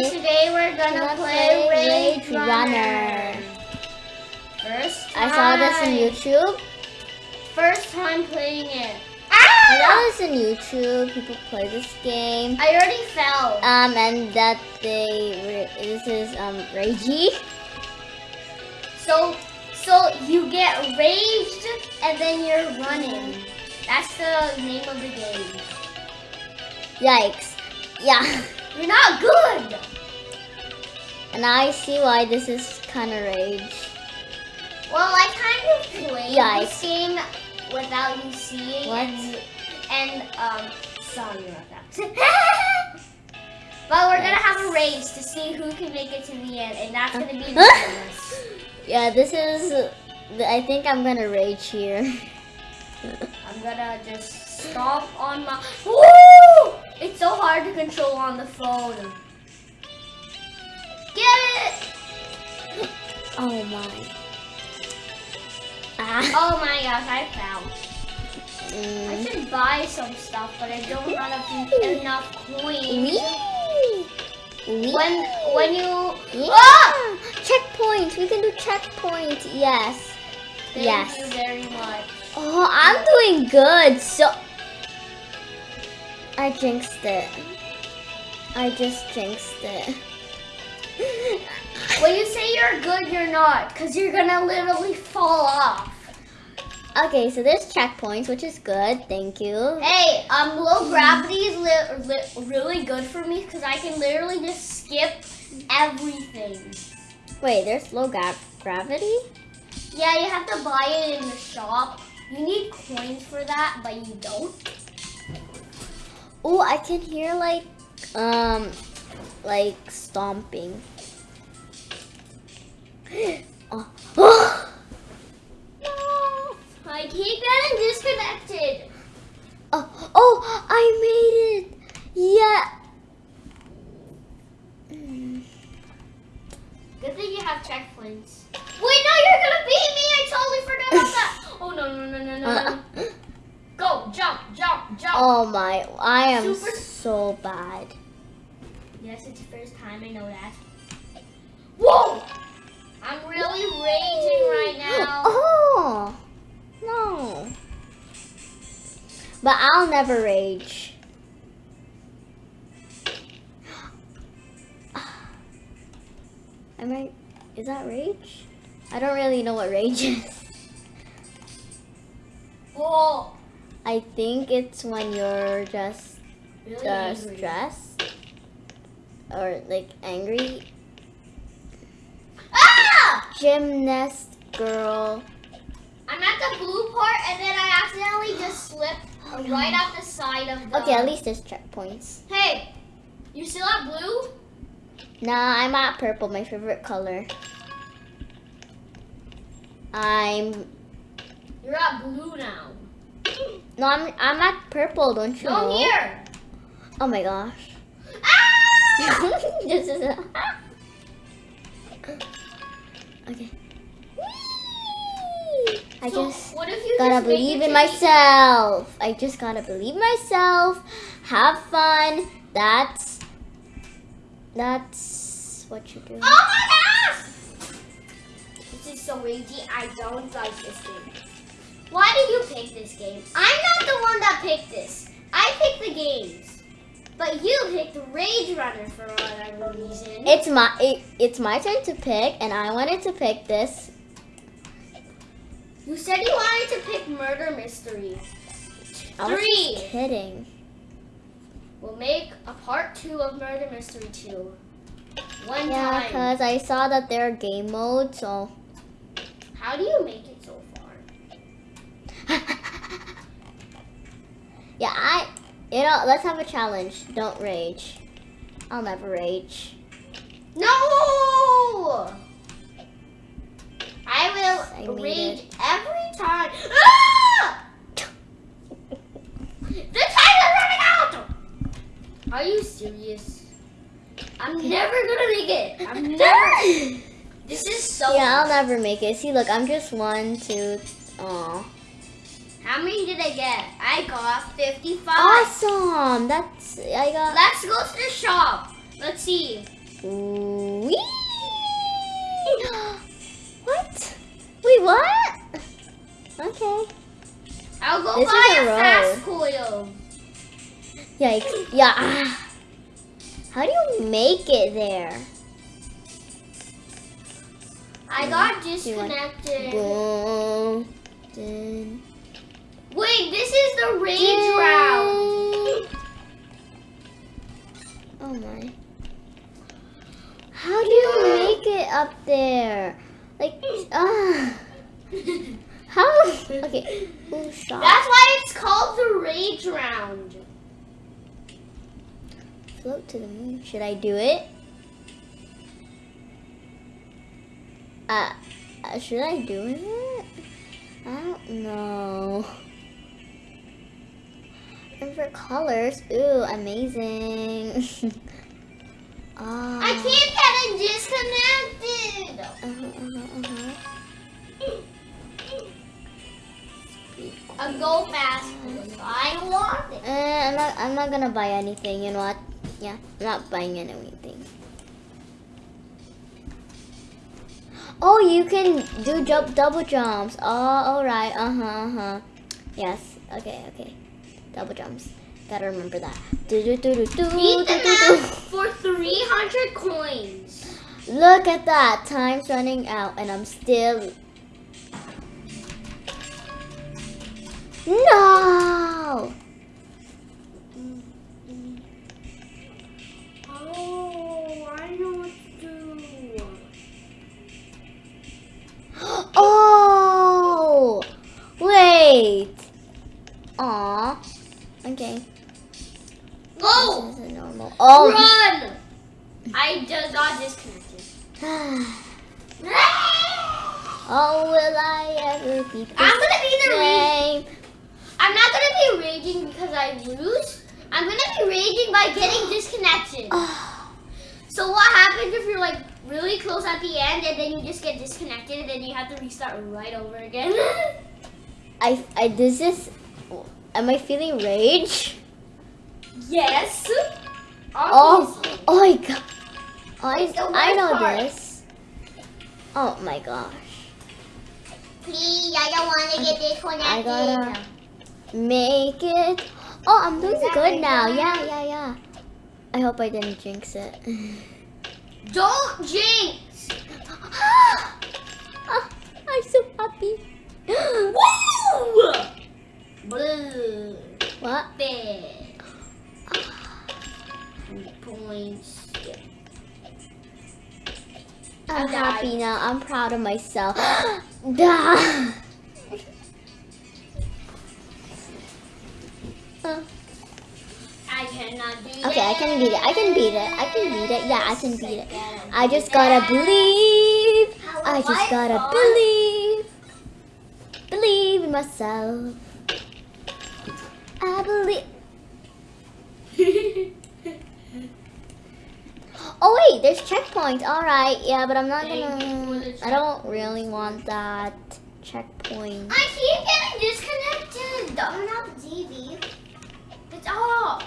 guys, today we're gonna, gonna play, play Rage Runner. Runner. First I saw this on YouTube. First time playing it. I saw Ah! this in YouTube. People play this game. I already fell. Um, and that they this is um Ragey. So, so you get raged and then you're running. That's the name of the game. Yikes! Yeah, You're not good. and I see why this is kind of rage. Well, I kind of played Yikes. this game without you seeing What? and and um sorry about that. but we're gonna have a race to see who can make it to the end, and that's gonna be ridiculous. Yeah, this is. I think I'm gonna rage here. I'm gonna just stomp on my. Woo! It's so hard to control on the phone. Get it! Oh my. Ah. Oh my gosh, I. I Mm. should buy some stuff, but I don't have enough coins. Wee. When when you Yeah. Ah! Checkpoint. We can do checkpoint. Yes. Thank yes. you very much. Oh, I'm doing good. So I jinxed it. I just jinxed it. When you say you're good, you're not, because you're gonna literally fall off. okay, so there's checkpoints, which is good. Thank you. Hey, um, low gravity is really good for me because I can literally just skip everything. Wait, there's low gra- gravity? Yeah, you have to buy it in the shop. You need coins for that, but you don't. Oh, I can hear like um like stomping. oh. no. I keep getting disconnected. Oh, oh, I made it. Yeah. Mm. Good thing you have checkpoints. Wait, no, you're gonna beat me. I totally forgot about that. Oh no no no no no no. Go jump jump jump. Oh my, I am Super- so bad. Yes, it's the first time I know that. Whoa! I'm really raging right now. Oh, no. But I'll never rage. Am I, is that rage? I don't really know what rage is. Whoa! I think it's when you're just uh, stressed or like angry. Ah! Gymnast girl. I'm at the blue part, and then I accidentally just slipped Oh, no. right off the side of the. Okay, at least there's checkpoints. Hey, you still at blue? Nah, I'm at purple, my favorite color. I'm You're at blue now. no, I'm I'm at purple. Don't you No, know? here. Oh my gosh. Ah! this is a... okay. I So, just what if you gotta just believe in myself. I just gotta believe myself. Have fun. That's that's what you do. Oh my gosh! This is so ragey. I don't like this game. Why did you pick this game? I'm not the one that picked this. I picked the games. But you picked Rage Runner for whatever reason. It's my it, it's my turn to pick, and I wanted to pick this. you said you wanted to pick Murder Mystery. I was Three. kidding. We'll make a part two of Murder Mystery 2. One Yeah, time. because I saw that there are game modes, so. How do you make it so far? Yeah, I. You know, let's have a challenge. Don't rage. I'll never rage. No! I I will made rage it. every time. Ah! The time is running out! Are you serious? I'm never gonna make it. I'm never. This is so. Yeah, I'll never make it. See, look, I'm just one, two. Aw. How many did I get? I got 55. Awesome. That's, I got. Let's go to the shop. Let's see. Whee! what? Wait, what? Okay. I'll go this buy a, a fast coil. Yikes. Yeah. How do you make it there? I got disconnected. Boom. Wait, this is the rage round. Oh my. How do you make it up there? Like, ah. How? Okay. Ooh. That's why it's called the rage round. Float to the moon. Should I do it? Uh, uh, should I do it? I don't know. For colors, ooh, amazing. Ah. I can't get it disconnected. Uh-huh, uh-huh, uh-huh. I'll go fast. I want it. Eh, I'm not. I'm not gonna buy anything. You know what? Yeah, I'm not buying anything. Oh, you can do jump double jumps. Oh, all right. Uh huh. Uh huh. Yes. Okay. Okay. Double jumps. Gotta remember that. Do do do do do Beat the do do. map for 300 coins. Look at that. Time's running out, and I'm still. No. Raging by getting disconnected. Oh, So what happens if you're like really close at the end and then you just get disconnected and then you have to restart right over again? I, I, this is, am I feeling rage? yes. Oh, Obviously. oh my god. I, I know part. this. Oh my gosh. Please, I don't want to get disconnected. I gotta make it. Oh, I'm doing that good now. Yeah, yeah, yeah. I hope I didn't jinx it. Don't jinx. Ah, I'm so happy. Woo! Blue. what? Big. Points. I'm happy now. I'm proud of myself. Dah. I cannot do Okay, I can beat it. I can beat it. I can beat it. Yeah, I can beat it. I just gotta believe. I just gotta believe. Believe in myself. I believe. Oh wait, there's checkpoints. All right, yeah, but I'm not gonna. I don't really want that checkpoint. I keep getting disconnected. Turn off the Stop!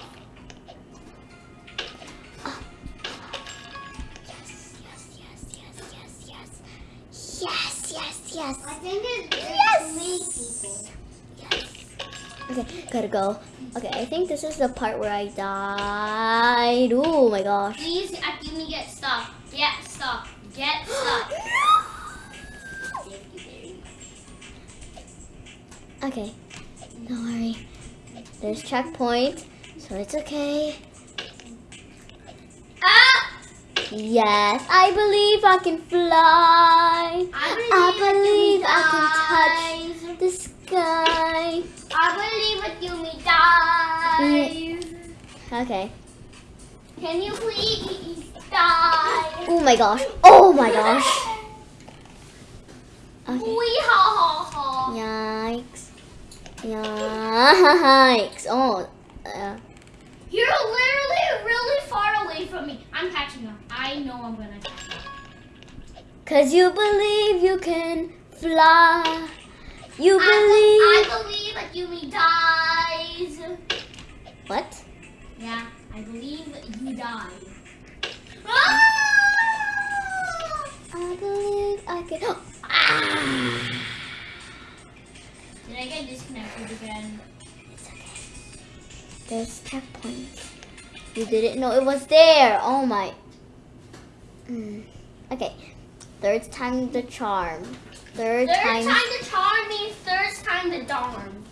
Yes, yes, yes, yes, yes, yes. Yes, yes, yes. I think it's yes. Yes. Okay, gotta go. Okay, I think this is the part where I died. Oh my gosh. Please, uh, give me get stuck. Get stuck. Get stuck. Okay, don't worry. There's checkpoint, so it's okay. Ah! Yes, I believe I can fly. I believe I can touch The sky. I believe with you me die. Okay. Can you please die? Oh my gosh. Oh my gosh. Okay. Wee ha ha ha. Yikes. Yikes. Oh. Uh, You're literally really far away from me. I'm catching up. I know I'm gonna catch up. Cause you believe you can fly. You I, believe. be- I believe that you me dies. What? Yeah, I believe you die. Ah! I believe I can. ah! Did I get disconnected again? It's okay. There's checkpoints. You didn't know it was there. Oh my. Mm. Okay. Third time the charm. Third, Third time. time the charm means third time the darn.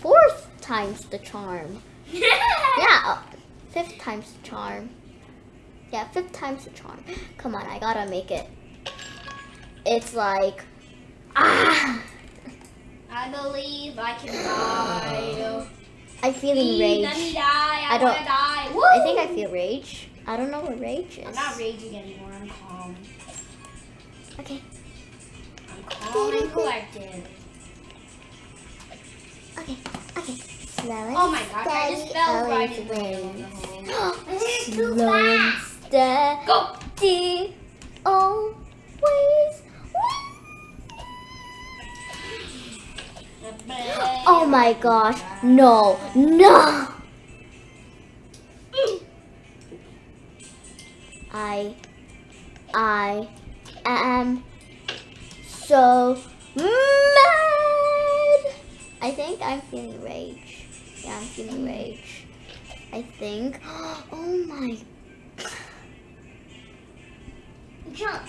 Fourth time's the charm. yeah. Yeah. uh, fifth time's the charm. Yeah, fifth time's the charm. Come on, I gotta make it. It's like. Ah! I believe I can die. I'm feeling Please Let me rage. die. I, I don't- die. Woo! I think I feel rage. I don't know what rage is. I'm not raging anymore. I'm calm. Okay. I'm calm and collected. Okay. Okay. Slow and Oh my gosh! I just fell right in the middle of the hole. Slow and steady, Go. always. Oh my gosh! No! No! I, I am so mad. I think I'm feeling rage. Yeah, I'm feeling rage. I think. Oh my. Jump.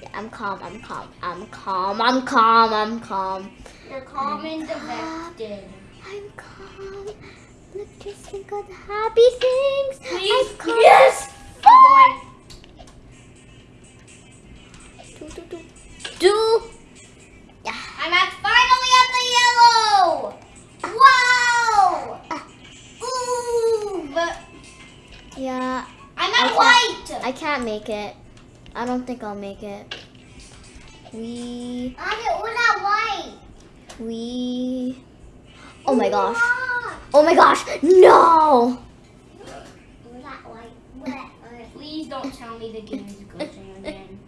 Yeah, I'm calm. I'm calm. I'm calm. I'm calm. I'm calm. You're calm and defected. I'm calm. Look, just think of the happy things. Please. I'm calm. Yes. I'm going. Do, do, do. Do. Yeah. I'm at finally at the yellow. Wow. Ah. Ooh. But Yeah. I'm at can't- white. I can't make it. I don't think I'll make it. We. I'm at we're not white. We. Oh my gosh. Oh my gosh. No. We're not white. Please don't tell me the game is glitching again.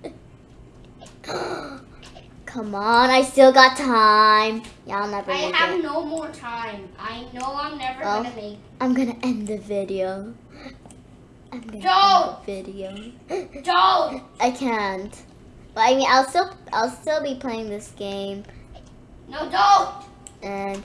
Come on. I still got time. Yeah, I'll never I have it. no more time. I know I'm never Well. gonna make. I'm gonna end the video. I'm gonna Don't. end the video. Don't. I can't. But I mean, I'll still, I'll still be playing this game, No, don't. and